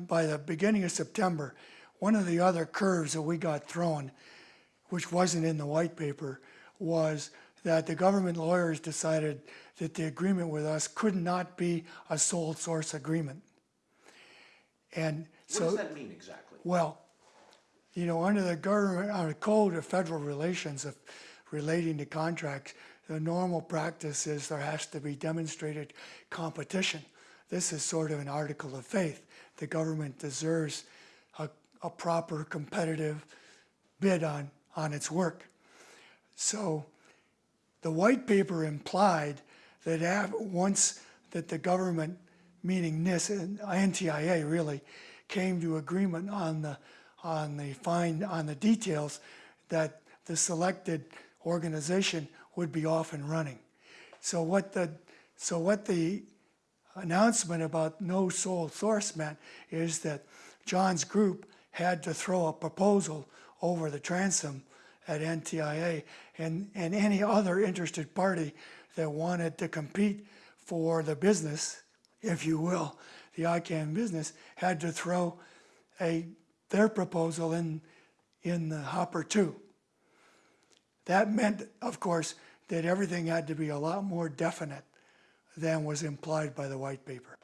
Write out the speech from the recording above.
by the beginning of September, one of the other curves that we got thrown, which wasn't in the white paper, was that the government lawyers decided that the agreement with us could not be a sole source agreement. And What so. does that mean exactly? Well, you know, under the government, under the code of federal relations of relating to contracts, the normal practice is there has to be demonstrated competition. This is sort of an article of faith. The government deserves a, a proper competitive bid on, on its work. So the white paper implied that once that the government, meaning NIS and NTIA really, came to agreement on the, on the fine, on the details, that the selected organization would be off and running. So what the, so what the announcement about no sole source meant is that John's group had to throw a proposal over the transom at NTIA and, and any other interested party that wanted to compete for the business, if you will, the ICANN business, had to throw a, their proposal in, in the hopper too. That meant, of course, that everything had to be a lot more definite than was implied by the white paper.